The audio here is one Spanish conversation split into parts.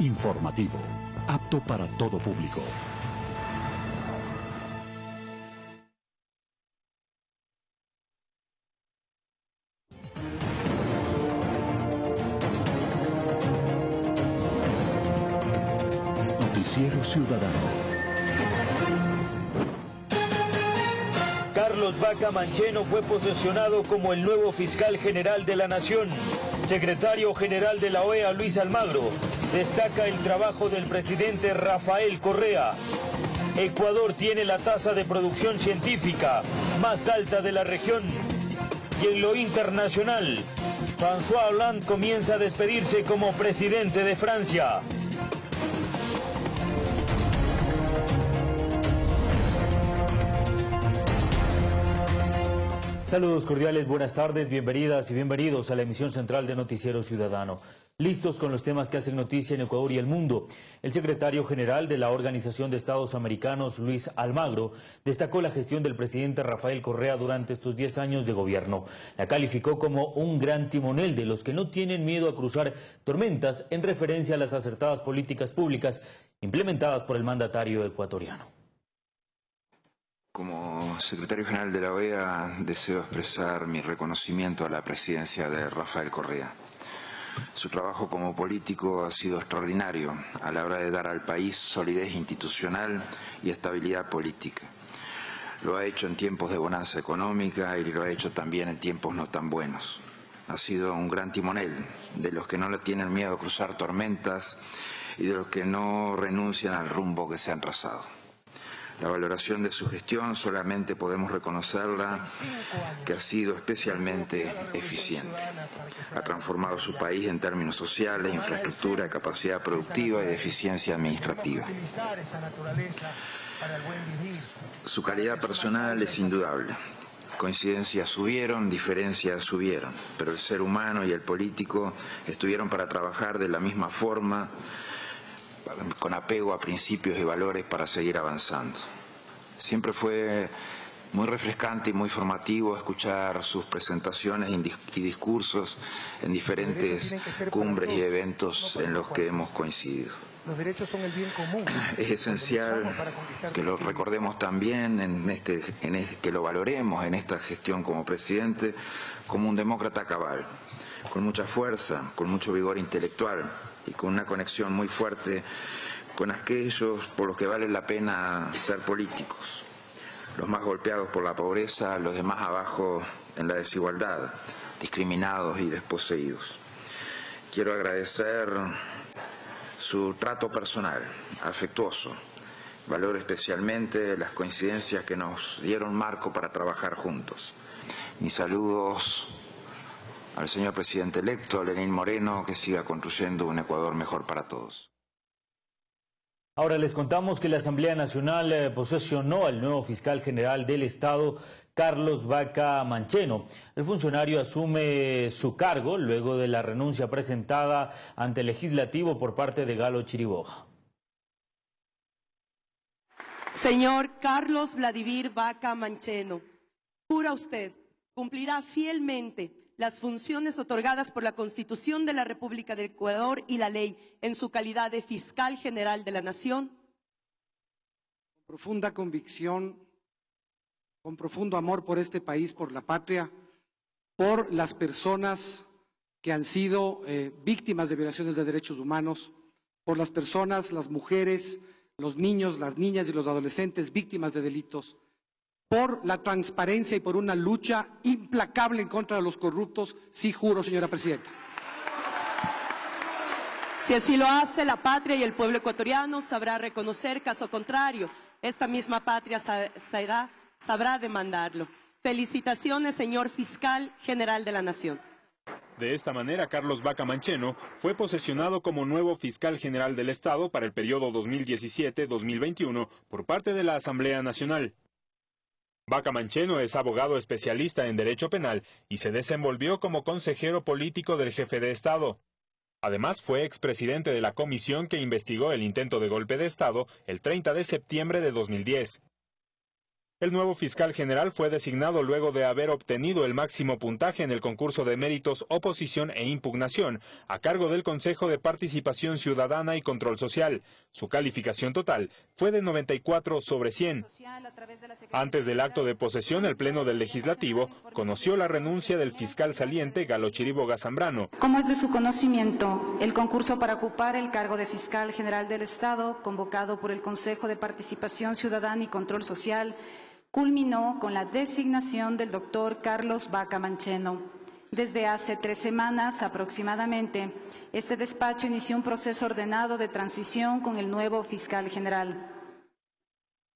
Informativo, apto para todo público. Noticiero Ciudadano. Carlos Vaca Mancheno fue posesionado como el nuevo fiscal general de la Nación. Secretario general de la OEA, Luis Almagro, destaca el trabajo del presidente Rafael Correa. Ecuador tiene la tasa de producción científica más alta de la región. Y en lo internacional, François Hollande comienza a despedirse como presidente de Francia. Saludos cordiales, buenas tardes, bienvenidas y bienvenidos a la emisión central de Noticiero Ciudadano. Listos con los temas que hacen noticia en Ecuador y el mundo. El secretario general de la Organización de Estados Americanos, Luis Almagro, destacó la gestión del presidente Rafael Correa durante estos 10 años de gobierno. La calificó como un gran timonel de los que no tienen miedo a cruzar tormentas en referencia a las acertadas políticas públicas implementadas por el mandatario ecuatoriano. Como secretario general de la OEA deseo expresar mi reconocimiento a la presidencia de Rafael Correa. Su trabajo como político ha sido extraordinario a la hora de dar al país solidez institucional y estabilidad política. Lo ha hecho en tiempos de bonanza económica y lo ha hecho también en tiempos no tan buenos. Ha sido un gran timonel de los que no le tienen miedo a cruzar tormentas y de los que no renuncian al rumbo que se han trazado. La valoración de su gestión solamente podemos reconocerla que ha sido especialmente eficiente. Ha transformado su país en términos sociales, infraestructura, capacidad productiva y eficiencia administrativa. Su calidad personal es indudable. Coincidencias subieron, diferencias subieron, pero el ser humano y el político estuvieron para trabajar de la misma forma, con apego a principios y valores para seguir avanzando. Siempre fue muy refrescante y muy formativo escuchar sus presentaciones y discursos en diferentes cumbres y eventos en los que hemos coincidido. Los derechos son el bien común. Es esencial que lo recordemos también, en este, en que lo valoremos en esta gestión como presidente, como un demócrata cabal, con mucha fuerza, con mucho vigor intelectual y con una conexión muy fuerte con aquellos por los que vale la pena ser políticos, los más golpeados por la pobreza, los demás abajo en la desigualdad, discriminados y desposeídos. Quiero agradecer su trato personal, afectuoso. Valoro especialmente las coincidencias que nos dieron marco para trabajar juntos. Mis saludos al señor presidente electo, Lenín Moreno, que siga construyendo un Ecuador mejor para todos. Ahora les contamos que la Asamblea Nacional eh, posesionó al nuevo fiscal general del Estado, Carlos Vaca Mancheno. El funcionario asume su cargo luego de la renuncia presentada ante el legislativo por parte de Galo Chiriboga. Señor Carlos Vladimir Vaca Mancheno, jura usted cumplirá fielmente las funciones otorgadas por la Constitución de la República del Ecuador y la ley en su calidad de fiscal general de la Nación? Con profunda convicción, con profundo amor por este país, por la patria, por las personas que han sido eh, víctimas de violaciones de derechos humanos, por las personas, las mujeres, los niños, las niñas y los adolescentes víctimas de delitos, por la transparencia y por una lucha implacable en contra de los corruptos, sí juro, señora presidenta. Si así lo hace la patria y el pueblo ecuatoriano sabrá reconocer, caso contrario, esta misma patria sabrá, sabrá demandarlo. Felicitaciones, señor fiscal general de la Nación. De esta manera, Carlos Vaca Mancheno fue posesionado como nuevo fiscal general del Estado para el periodo 2017-2021 por parte de la Asamblea Nacional. Vaca Mancheno es abogado especialista en derecho penal y se desenvolvió como consejero político del jefe de Estado. Además, fue expresidente de la comisión que investigó el intento de golpe de Estado el 30 de septiembre de 2010. El nuevo fiscal general fue designado luego de haber obtenido el máximo puntaje en el concurso de méritos Oposición e Impugnación, a cargo del Consejo de Participación Ciudadana y Control Social. Su calificación total fue de 94 sobre 100. Antes del acto de posesión, el Pleno del Legislativo conoció la renuncia del fiscal saliente Galo Chiriboga Zambrano. Como es de su conocimiento, el concurso para ocupar el cargo de fiscal general del Estado, convocado por el Consejo de Participación Ciudadana y Control Social, culminó con la designación del doctor Carlos Vaca Mancheno. Desde hace tres semanas aproximadamente, este despacho inició un proceso ordenado de transición con el nuevo fiscal general.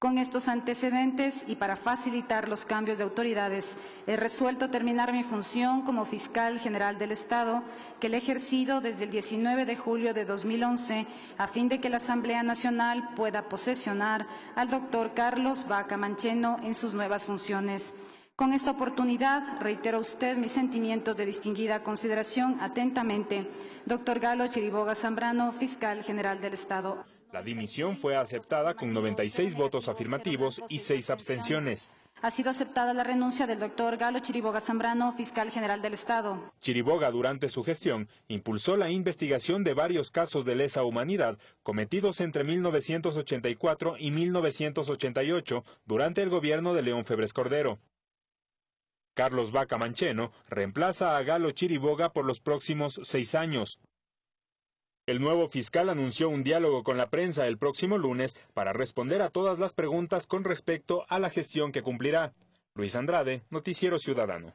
Con estos antecedentes y para facilitar los cambios de autoridades, he resuelto terminar mi función como fiscal general del Estado, que le he ejercido desde el 19 de julio de 2011, a fin de que la Asamblea Nacional pueda posesionar al doctor Carlos Vaca Mancheno en sus nuevas funciones. Con esta oportunidad reitero a usted mis sentimientos de distinguida consideración atentamente, doctor Galo Chiriboga Zambrano, fiscal general del Estado. La dimisión fue aceptada con 96 votos afirmativos y 6 abstenciones. Ha sido aceptada la renuncia del doctor Galo Chiriboga Zambrano, fiscal general del Estado. Chiriboga, durante su gestión, impulsó la investigación de varios casos de lesa humanidad cometidos entre 1984 y 1988 durante el gobierno de León Febres Cordero. Carlos Vaca Mancheno reemplaza a Galo Chiriboga por los próximos seis años. El nuevo fiscal anunció un diálogo con la prensa el próximo lunes para responder a todas las preguntas con respecto a la gestión que cumplirá. Luis Andrade, Noticiero Ciudadano.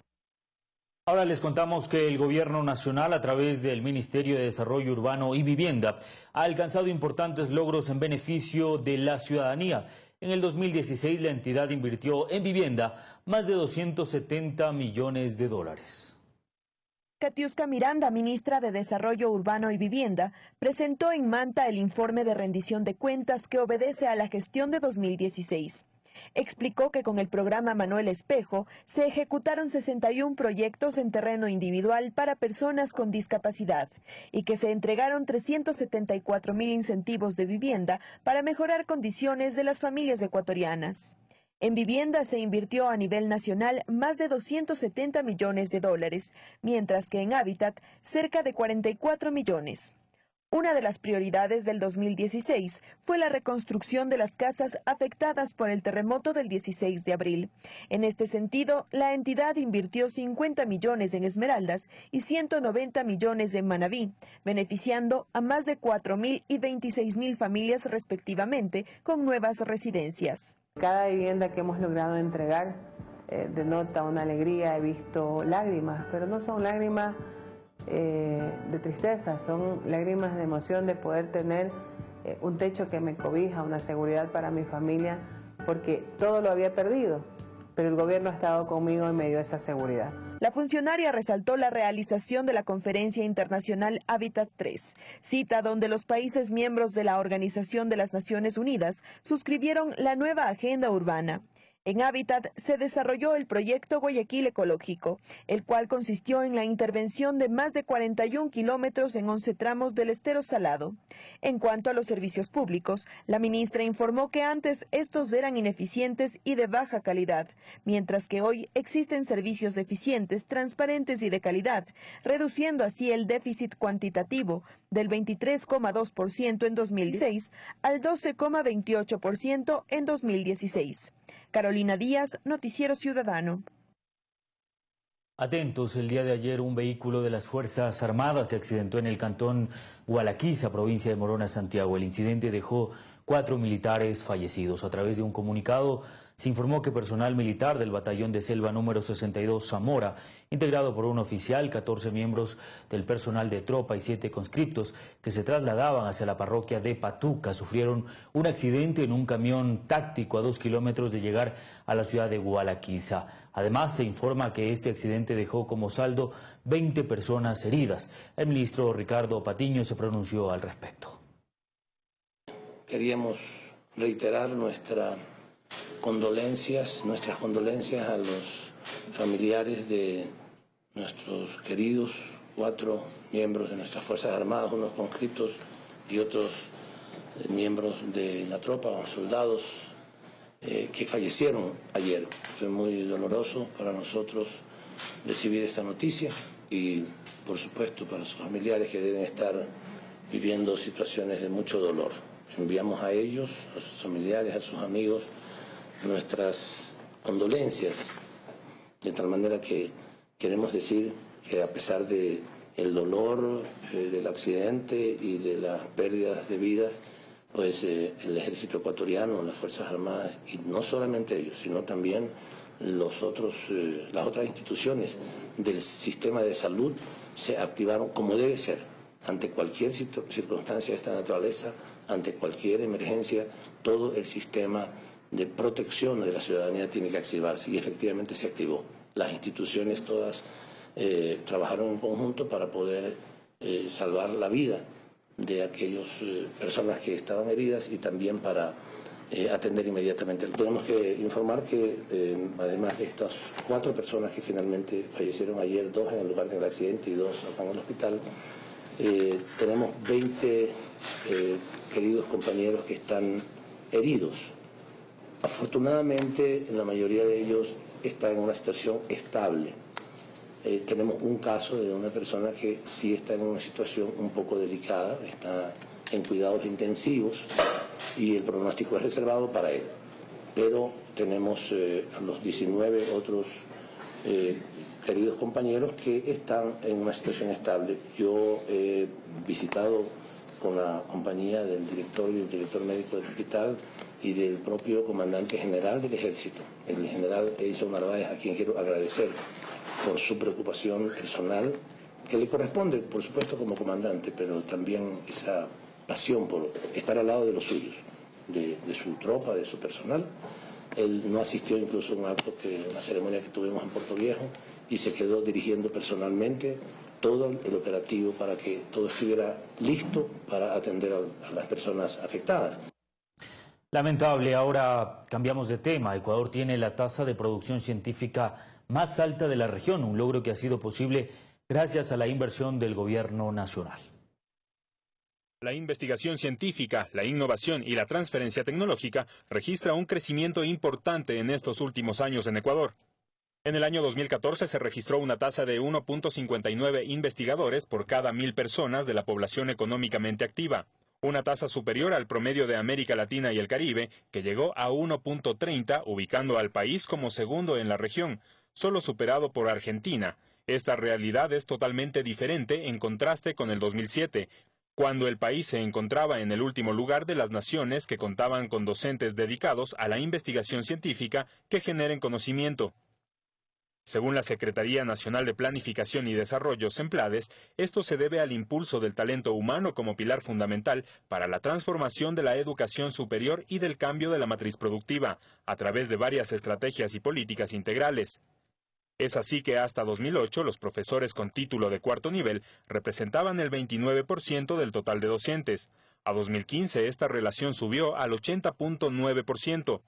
Ahora les contamos que el Gobierno Nacional, a través del Ministerio de Desarrollo Urbano y Vivienda, ha alcanzado importantes logros en beneficio de la ciudadanía. En el 2016, la entidad invirtió en vivienda más de 270 millones de dólares. Katiuska Miranda, ministra de Desarrollo Urbano y Vivienda, presentó en Manta el informe de rendición de cuentas que obedece a la gestión de 2016. Explicó que con el programa Manuel Espejo se ejecutaron 61 proyectos en terreno individual para personas con discapacidad y que se entregaron 374 mil incentivos de vivienda para mejorar condiciones de las familias ecuatorianas. En vivienda se invirtió a nivel nacional más de 270 millones de dólares, mientras que en hábitat cerca de 44 millones. Una de las prioridades del 2016 fue la reconstrucción de las casas afectadas por el terremoto del 16 de abril. En este sentido, la entidad invirtió 50 millones en Esmeraldas y 190 millones en Manabí, beneficiando a más de 4.000 y 26.000 familias respectivamente con nuevas residencias. Cada vivienda que hemos logrado entregar eh, denota una alegría, he visto lágrimas, pero no son lágrimas eh, de tristeza, son lágrimas de emoción de poder tener eh, un techo que me cobija, una seguridad para mi familia, porque todo lo había perdido, pero el gobierno ha estado conmigo en medio de esa seguridad. La funcionaria resaltó la realización de la Conferencia Internacional Habitat 3, cita donde los países miembros de la Organización de las Naciones Unidas suscribieron la nueva agenda urbana. En Hábitat se desarrolló el proyecto Guayaquil Ecológico, el cual consistió en la intervención de más de 41 kilómetros en 11 tramos del estero salado. En cuanto a los servicios públicos, la ministra informó que antes estos eran ineficientes y de baja calidad, mientras que hoy existen servicios eficientes, transparentes y de calidad, reduciendo así el déficit cuantitativo del 23,2% en 2006 al 12,28% en 2016. Carolina Díaz, Noticiero Ciudadano. Atentos, el día de ayer un vehículo de las Fuerzas Armadas se accidentó en el cantón Gualaquiza, provincia de Morona, Santiago. El incidente dejó cuatro militares fallecidos. A través de un comunicado, se informó que personal militar del batallón de selva número 62 Zamora, integrado por un oficial, 14 miembros del personal de tropa y siete conscriptos que se trasladaban hacia la parroquia de Patuca, sufrieron un accidente en un camión táctico a dos kilómetros de llegar a la ciudad de Gualaquiza. Además, se informa que este accidente dejó como saldo 20 personas heridas. El ministro Ricardo Patiño se pronunció al respecto. Queríamos reiterar nuestra condolencias, nuestras condolencias a los familiares de nuestros queridos cuatro miembros de nuestras Fuerzas Armadas, unos conscriptos y otros eh, miembros de la tropa, soldados eh, que fallecieron ayer. Fue muy doloroso para nosotros recibir esta noticia y, por supuesto, para sus familiares que deben estar viviendo situaciones de mucho dolor. Enviamos a ellos, a sus familiares, a sus amigos, nuestras condolencias, de tal manera que queremos decir que a pesar de el dolor eh, del accidente y de las pérdidas de vidas, pues eh, el ejército ecuatoriano, las Fuerzas Armadas, y no solamente ellos, sino también los otros, eh, las otras instituciones del sistema de salud se activaron como debe ser. Ante cualquier circunstancia de esta naturaleza, ante cualquier emergencia, todo el sistema de protección de la ciudadanía tiene que activarse y efectivamente se activó. Las instituciones todas eh, trabajaron en conjunto para poder salvar la vida de aquellas eh, personas que estaban heridas y también para eh, atender inmediatamente. Tenemos que informar que eh, además de estas cuatro personas que finalmente fallecieron ayer, dos en el lugar del accidente y dos acá en el hospital, tenemos 20 queridos compañeros que están heridos. Afortunadamente, la mayoría de ellos está en una situación estable. Eh, tenemos un caso de una persona que sí está en una situación un poco delicada, está en cuidados intensivos y el pronóstico es reservado para él. Pero tenemos eh, a los 19 otros eh, queridos compañeros que están en una situación estable. Yo he visitado con la compañía del director y del director médico del hospital y del propio comandante general del ejército, el general Edison Narváez, a quien quiero agradecer por su preocupación personal, que le corresponde, por supuesto, como comandante, pero también esa pasión por estar al lado de los suyos, de, su tropa, de su personal. Él no asistió incluso a un acto, que, una ceremonia que tuvimos en Puerto Viejo, y se quedó dirigiendo personalmente todo el operativo para que todo estuviera listo para atender a las personas afectadas. Lamentable, ahora cambiamos de tema. Ecuador tiene la tasa de producción científica más alta de la región, un logro que ha sido posible gracias a la inversión del gobierno nacional. La investigación científica, la innovación y la transferencia tecnológica registra un crecimiento importante en estos últimos años en Ecuador. En el año 2014 se registró una tasa de 1.59 investigadores por cada mil personas de la población económicamente activa, una tasa superior al promedio de América Latina y el Caribe, que llegó a 1.30, ubicando al país como segundo en la región, solo superado por Argentina. Esta realidad es totalmente diferente en contraste con el 2007, cuando el país se encontraba en el último lugar de las naciones que contaban con docentes dedicados a la investigación científica que generen conocimiento. Según la Secretaría Nacional de Planificación y Desarrollo, SEMPLADES, esto se debe al impulso del talento humano como pilar fundamental para la transformación de la educación superior y del cambio de la matriz productiva, a través de varias estrategias y políticas integrales. Es así que hasta 2008 los profesores con título de cuarto nivel representaban el 29% del total de docentes. A 2015 esta relación subió al 80.9%.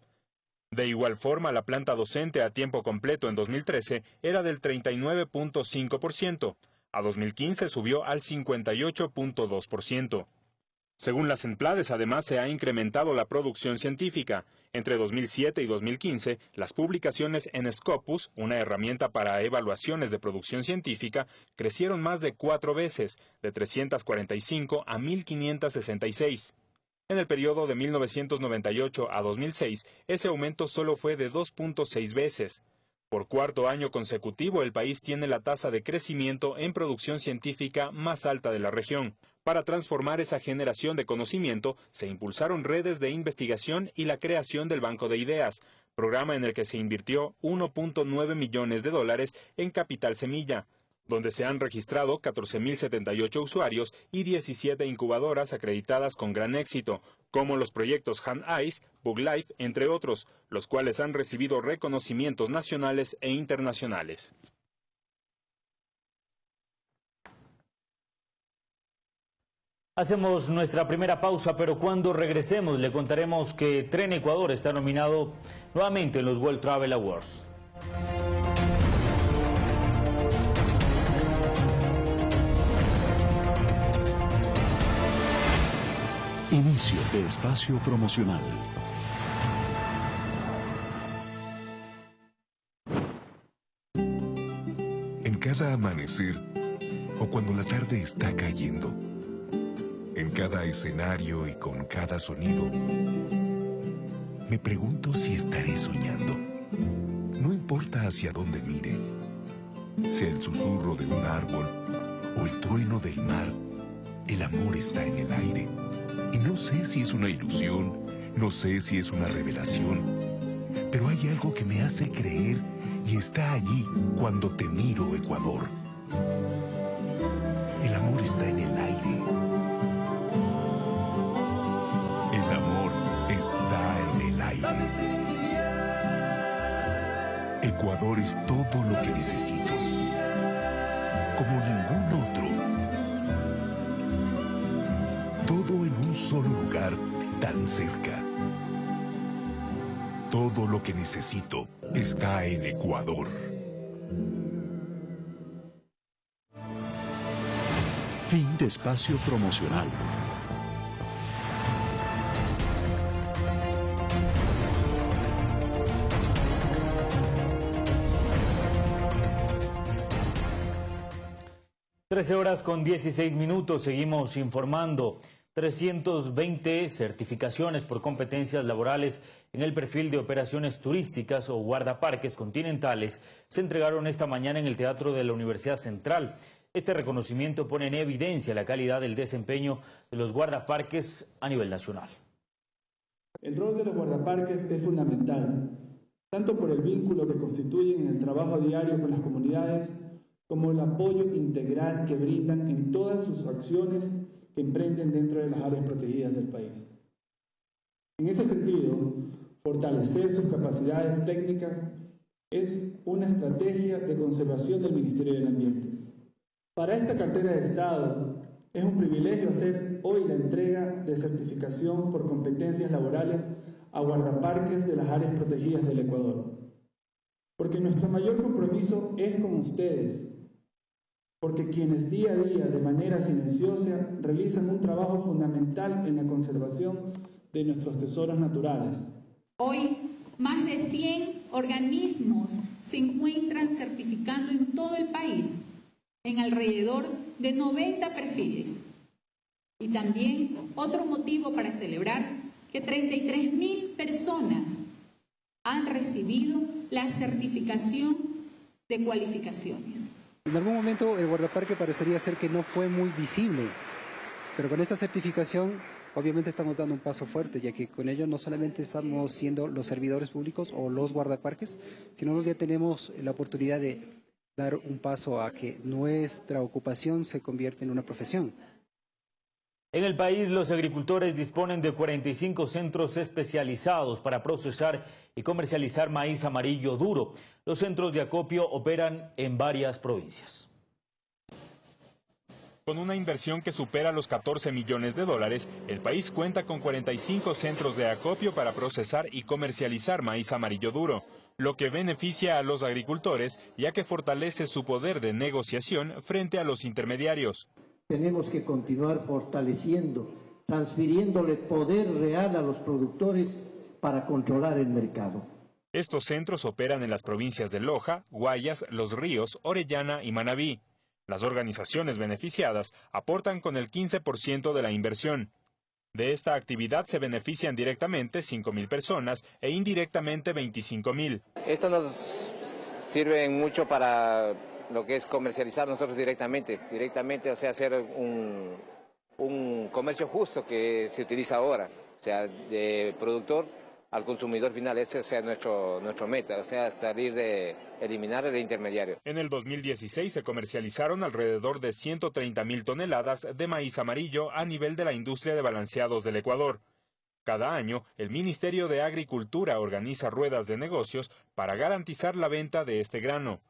De igual forma, la planta docente a tiempo completo en 2013 era del 39.5%. A 2015 subió al 58.2%. Según las Emplades, además, se ha incrementado la producción científica. Entre 2007 y 2015, las publicaciones en Scopus, una herramienta para evaluaciones de producción científica, crecieron más de cuatro veces, de 345 a 1566. En el periodo de 1998 a 2006, ese aumento solo fue de 2.6 veces. Por cuarto año consecutivo, el país tiene la tasa de crecimiento en producción científica más alta de la región. Para transformar esa generación de conocimiento, se impulsaron redes de investigación y la creación del Banco de Ideas, programa en el que se invirtió 1.9 millones de dólares en capital semilla, donde se han registrado 14.078 usuarios y 17 incubadoras acreditadas con gran éxito, como los proyectos Hand Eyes, Bug Life, entre otros, los cuales han recibido reconocimientos nacionales e internacionales. Hacemos nuestra primera pausa, pero cuando regresemos le contaremos que Tren Ecuador está nominado nuevamente en los World Travel Awards. Inicio de espacio promocional. En cada amanecer o cuando la tarde está cayendo, en cada escenario y con cada sonido, me pregunto si estaré soñando. No importa hacia dónde mire, sea el susurro de un árbol o el trueno del mar, el amor está en el aire y no sé si es una ilusión, no sé si es una revelación, pero hay algo que me hace creer y está allí cuando te miro, Ecuador. El amor está en el aire. El amor está en el aire. Ecuador es todo lo que necesito. Como tan cerca. Todo lo que necesito está en Ecuador. Fin de espacio promocional. Trece horas con 16 minutos, seguimos informando. 320 certificaciones por competencias laborales en el perfil de operaciones turísticas o guardaparques continentales se entregaron esta mañana en el Teatro de la Universidad Central. Este reconocimiento pone en evidencia la calidad del desempeño de los guardaparques a nivel nacional. El rol de los guardaparques es fundamental, tanto por el vínculo que constituyen en el trabajo diario con las comunidades, como el apoyo integral que brindan en todas sus acciones que emprenden dentro de las áreas protegidas del país. En ese sentido, fortalecer sus capacidades técnicas es una estrategia de conservación del Ministerio del Ambiente. Para esta cartera de Estado es un privilegio hacer hoy la entrega de certificación por competencias laborales a guardaparques de las áreas protegidas del Ecuador. Porque nuestro mayor compromiso es con ustedes, porque quienes día a día, de manera silenciosa, realizan un trabajo fundamental en la conservación de nuestros tesoros naturales. Hoy, más de 100 organismos se encuentran certificando en todo el país, en alrededor de 90 perfiles. Y también otro motivo para celebrar que 33 mil personas han recibido la certificación de cualificaciones. En algún momento el guardaparque parecería ser que no fue muy visible, pero con esta certificación obviamente estamos dando un paso fuerte, ya que con ello no solamente estamos siendo los servidores públicos o los guardaparques, sino que ya tenemos la oportunidad de dar un paso a que nuestra ocupación se convierta en una profesión. En el país, los agricultores disponen de 45 centros especializados para procesar y comercializar maíz amarillo duro. Los centros de acopio operan en varias provincias. Con una inversión que supera los 14 millones de dólares, el país cuenta con 45 centros de acopio para procesar y comercializar maíz amarillo duro, lo que beneficia a los agricultores ya que fortalece su poder de negociación frente a los intermediarios tenemos que continuar fortaleciendo, transfiriéndole poder real a los productores para controlar el mercado. Estos centros operan en las provincias de Loja, Guayas, Los Ríos, Orellana y Manabí. Las organizaciones beneficiadas aportan con el 15% de la inversión. De esta actividad se benefician directamente 5.000 personas e indirectamente 25.000. Esto nos sirve mucho para lo que es comercializar nosotros directamente, directamente, o sea, hacer un, un comercio justo que se utiliza ahora, o sea, de productor al consumidor final, ese sea nuestro, nuestro meta, o sea, salir de eliminar el intermediario. En el 2016 se comercializaron alrededor de 130 mil toneladas de maíz amarillo a nivel de la industria de balanceados del Ecuador. Cada año, el Ministerio de Agricultura organiza ruedas de negocios para garantizar la venta de este grano.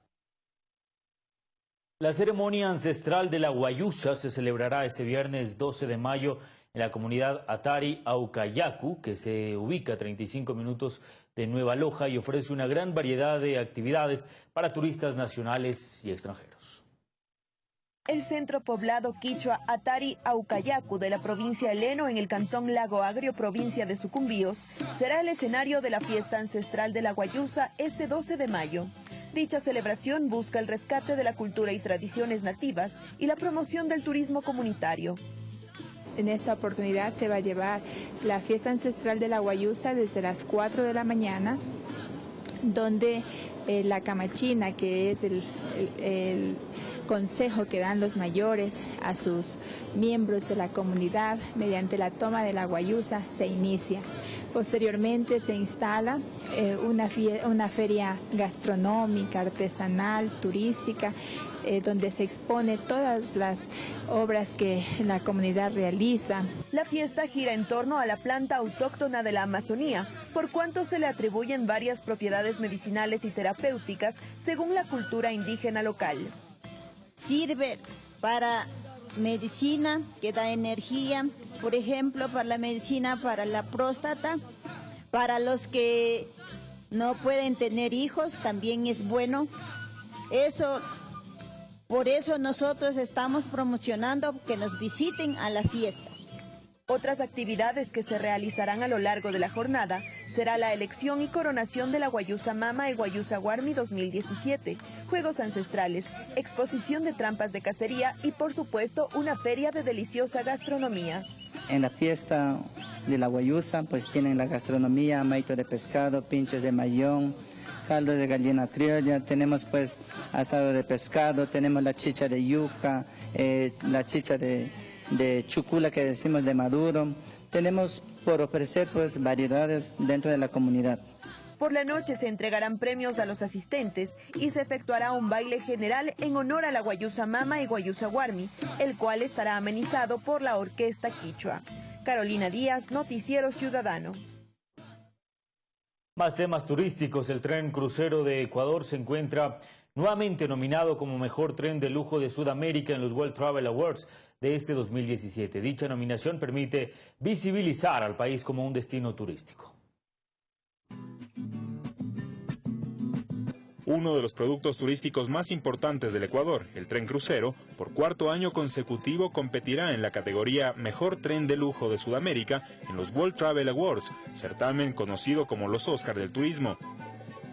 La ceremonia ancestral de la Guayusa se celebrará este viernes 12 de mayo en la comunidad Atari Aucayacu, que se ubica a 35 minutos de Nueva Loja y ofrece una gran variedad de actividades para turistas nacionales y extranjeros. El centro poblado quichua Atari Aucayacu de la provincia Leno en el cantón Lago Agrio, provincia de Sucumbíos, será el escenario de la fiesta ancestral de la Guayusa este 12 de mayo. Dicha celebración busca el rescate de la cultura y tradiciones nativas y la promoción del turismo comunitario. En esta oportunidad se va a llevar la fiesta ancestral de la Guayusa desde las 4 de la mañana, donde eh, la camachina, que es el consejo que dan los mayores a sus miembros de la comunidad mediante la toma de la guayusa, se inicia. Posteriormente se instala eh, una, una, feria gastronómica, artesanal, turística, eh, donde se expone todas las obras que la comunidad realiza. La fiesta gira en torno a la planta autóctona de la Amazonía, por cuanto se le atribuyen varias propiedades medicinales y terapéuticas según la cultura indígena local. Sirve para medicina que da energía, por ejemplo, para la medicina para la próstata, para los que no pueden tener hijos también es bueno. Eso por eso nosotros estamos promocionando que nos visiten a la fiesta. Otras actividades que se realizarán a lo largo de la jornada será la elección y coronación de la Guayusa Mama y Guayusa Guarmi 2017, juegos ancestrales, exposición de trampas de cacería y por supuesto una feria de deliciosa gastronomía. En la fiesta de la Guayusa pues tienen la gastronomía, maito de pescado, pinchos de mayón, caldo de gallina criolla, tenemos pues asado de pescado, tenemos la chicha de yuca, eh, la chicha de de chucula que decimos de maduro. Tenemos por ofrecer pues variedades dentro de la comunidad. Por la noche se entregarán premios a los asistentes y se efectuará un baile general en honor a la Guayusa Mama y Guayusa Guarmi, el cual estará amenizado por la Orquesta Quichua. Carolina Díaz, Noticiero Ciudadano. Más temas turísticos. El tren crucero de Ecuador se encuentra nuevamente nominado como mejor tren de lujo de Sudamérica en los World Travel Awards de este 2017. Dicha nominación permite visibilizar al país como un destino turístico. Uno de los productos turísticos más importantes del Ecuador, el tren crucero, por cuarto año consecutivo competirá en la categoría Mejor Tren de Lujo de Sudamérica en los World Travel Awards, certamen conocido como los Oscar del Turismo.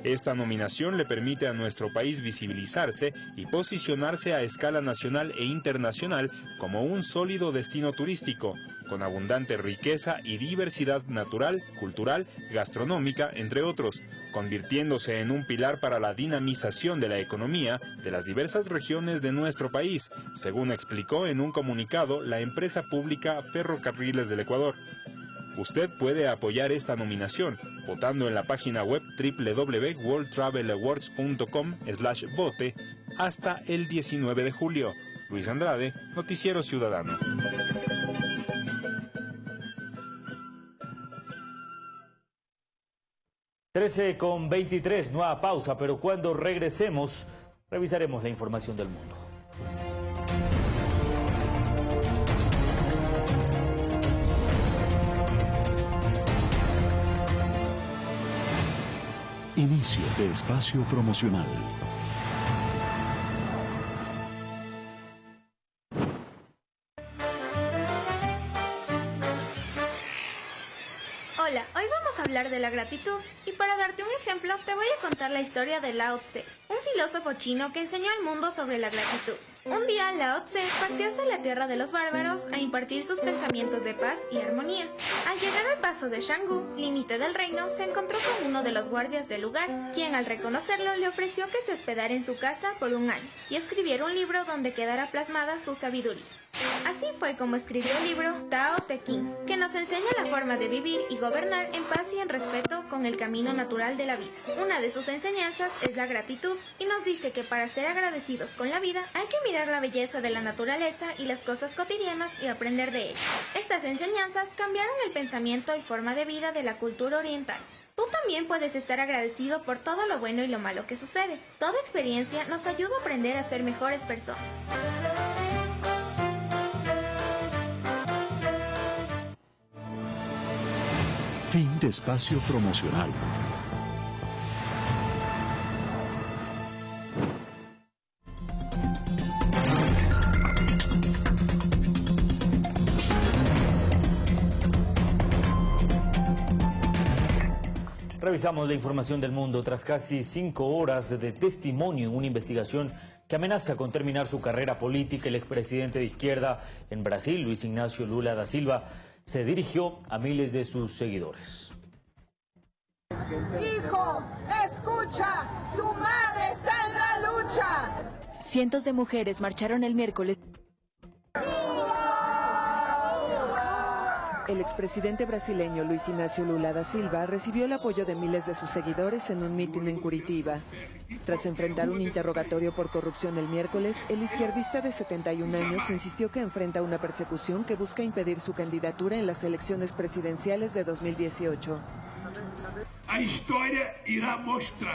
Esta nominación le permite a nuestro país visibilizarse y posicionarse a escala nacional e internacional como un sólido destino turístico, con abundante riqueza y diversidad natural, cultural, gastronómica, entre otros, convirtiéndose en un pilar para la dinamización de la economía de las diversas regiones de nuestro país, según explicó en un comunicado la empresa pública Ferrocarriles del Ecuador. Usted puede apoyar esta nominación votando en la página web www.worldtravelawards.com slash vote hasta el 19 de julio. Luis Andrade, Noticiero Ciudadano. Trece con 23, nueva pausa, pero cuando regresemos revisaremos la información del mundo. Inicio de espacio promocional. Hola, hoy vamos a hablar de la gratitud y para darte un ejemplo te voy a contar la historia de Lao Tse, un filósofo chino que enseñó al mundo sobre la gratitud. Un día Lao Tse partió hacia la tierra de los bárbaros a impartir sus pensamientos de paz y armonía. Al llegar al paso de Shanggu, límite del reino, se encontró con uno de los guardias del lugar, quien al reconocerlo le ofreció que se hospedara en su casa por un año y escribiera un libro donde quedara plasmada su sabiduría. Así fue como escribió el libro Tao Te Ching, que nos enseña la forma de vivir y gobernar en paz y en respeto con el camino natural de la vida. Una de sus enseñanzas es la gratitud y nos dice que para ser agradecidos con la vida hay que mirar la belleza de la naturaleza y las cosas cotidianas y aprender de ellas. Estas enseñanzas cambiaron el pensamiento y forma de vida de la cultura oriental. Tú también puedes estar agradecido por todo lo bueno y lo malo que sucede. Toda experiencia nos ayuda a aprender a ser mejores personas. Fin de espacio promocional. Revisamos la información del mundo tras casi cinco horas de testimonio en una investigación que amenaza con terminar su carrera política. El expresidente de izquierda en Brasil, Luis Ignacio Lula da Silva, se dirigió a miles de sus seguidores. Hijo, escucha, tu madre está en la lucha. Cientos de mujeres marcharon el miércoles. El expresidente brasileño Luis Ignacio Lula da Silva recibió el apoyo de miles de sus seguidores en un mitin en Curitiba. Tras enfrentar un interrogatorio por corrupción el miércoles, el izquierdista de 71 años insistió que enfrenta una persecución que busca impedir su candidatura en las elecciones presidenciales de 2018.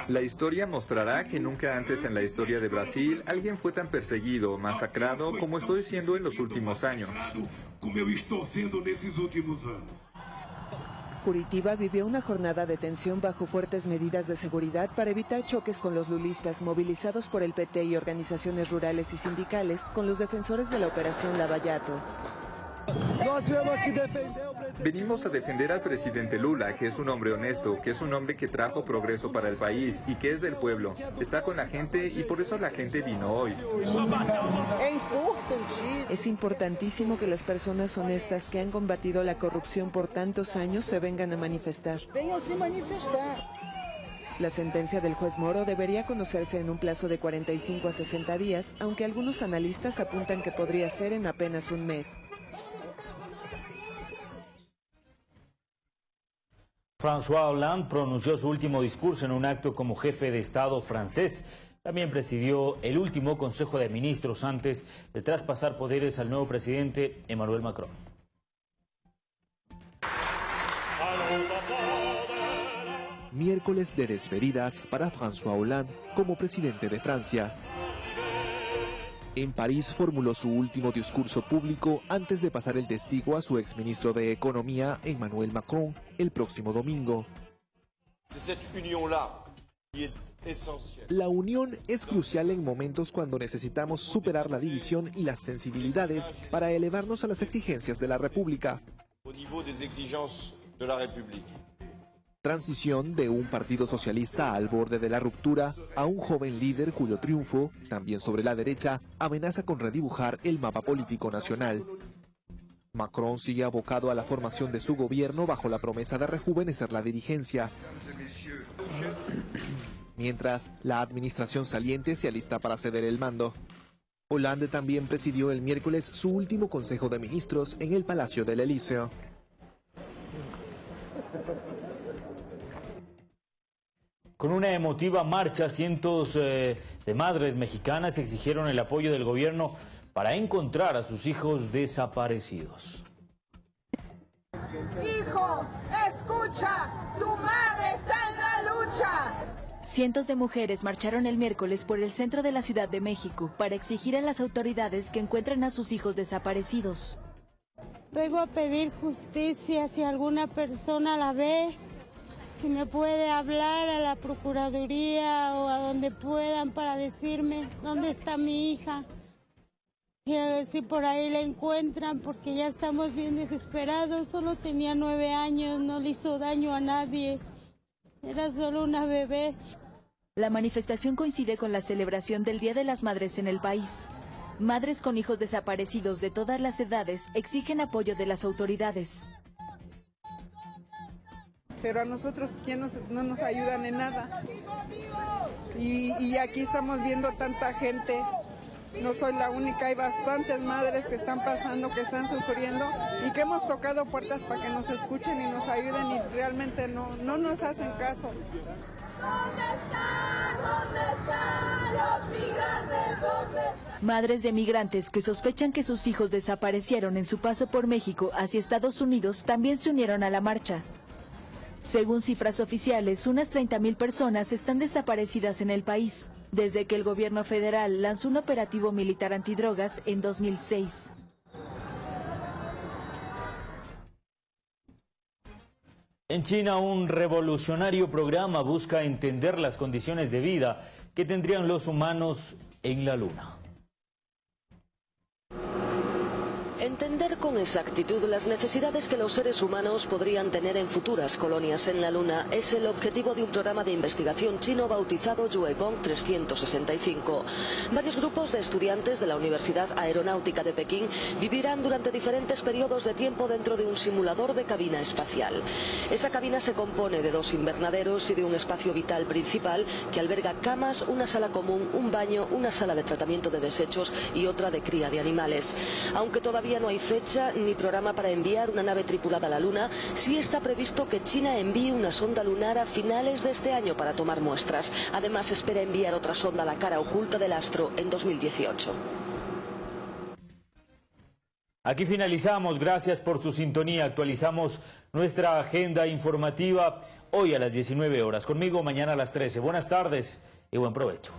La historia mostrará que nunca antes en la historia de Brasil alguien fue tan perseguido, masacrado como estoy siendo en los últimos años. Curitiba vivió una jornada de tensión bajo fuertes medidas de seguridad para evitar choques con los lulistas movilizados por el PT y organizaciones rurales y sindicales con los defensores de la operación Lavallato. Venimos a defender al presidente Lula, que es un hombre honesto, que es un hombre que trajo progreso para el país y que es del pueblo. Está con la gente y por eso la gente vino hoy. Es importantísimo que las personas honestas que han combatido la corrupción por tantos años se vengan a manifestar. La sentencia del juez Moro debería conocerse en un plazo de 45 a 60 días, aunque algunos analistas apuntan que podría ser en apenas un mes. François Hollande pronunció su último discurso en un acto como jefe de Estado francés. También presidió el último Consejo de Ministros antes de traspasar poderes al nuevo presidente Emmanuel Macron. Miércoles de despedidas para François Hollande como presidente de Francia. En París formuló su último discurso público antes de pasar el testigo a su exministro de Economía, Emmanuel Macron, el próximo domingo. La unión es crucial en momentos cuando necesitamos superar la división y las sensibilidades para elevarnos a las exigencias de la República transición de un partido socialista al borde de la ruptura a un joven líder cuyo triunfo, también sobre la derecha, amenaza con redibujar el mapa político nacional. Macron sigue abocado a la formación de su gobierno bajo la promesa de rejuvenecer la dirigencia. Mientras, la administración saliente se alista para ceder el mando. Hollande también presidió el miércoles su último Consejo de Ministros en el Palacio del Elíseo. Con una emotiva marcha, cientos eh, de madres mexicanas exigieron el apoyo del gobierno para encontrar a sus hijos desaparecidos. Hijo, escucha, tu madre está en la lucha. Cientos de mujeres marcharon el miércoles por el centro de la Ciudad de México para exigir a las autoridades que encuentren a sus hijos desaparecidos. Vengo a pedir justicia si alguna persona la ve si me puede hablar a la Procuraduría o a donde puedan para decirme dónde está mi hija. Si, si por ahí la encuentran, porque ya estamos bien desesperados. Solo tenía nueve años, no le hizo daño a nadie. Era solo una bebé. La manifestación coincide con la celebración del Día de las Madres en el país. Madres con hijos desaparecidos de todas las edades exigen apoyo de las autoridades pero a nosotros ¿quién no nos ayudan en nada. Y, aquí estamos viendo tanta gente, no soy la única, hay bastantes madres que están pasando, que están sufriendo y que hemos tocado puertas para que nos escuchen y nos ayuden y realmente no, no nos hacen caso. ¿Dónde están? ¿Dónde están los migrantes? ¿Dónde Madres de migrantes que sospechan que sus hijos desaparecieron en su paso por México hacia Estados Unidos también se unieron a la marcha. Según cifras oficiales, unas 30.000 personas están desaparecidas en el país, desde que el gobierno federal lanzó un operativo militar antidrogas en 2006. En China, un revolucionario programa busca entender las condiciones de vida que tendrían los humanos en la Luna. Entender con exactitud las necesidades que los seres humanos podrían tener en futuras colonias en la Luna es el objetivo de un programa de investigación chino bautizado Yuegong 365. Varios grupos de estudiantes de la Universidad Aeronáutica de Pekín vivirán durante diferentes periodos de tiempo dentro de un simulador de cabina espacial. Esa cabina se compone de dos invernaderos y de un espacio vital principal que alberga camas, una sala común, un baño, una sala de tratamiento de desechos y otra de cría de animales. Aunque todavía No hay fecha ni programa para enviar una nave tripulada a la Luna. Sí está previsto que China envíe una sonda lunar a finales de este año para tomar muestras. Además, espera enviar otra sonda a la cara oculta del astro en 2018. Aquí finalizamos. Gracias por su sintonía. Actualizamos nuestra agenda informativa hoy a las 19 horas. Conmigo mañana a las 13. Buenas tardes y buen provecho.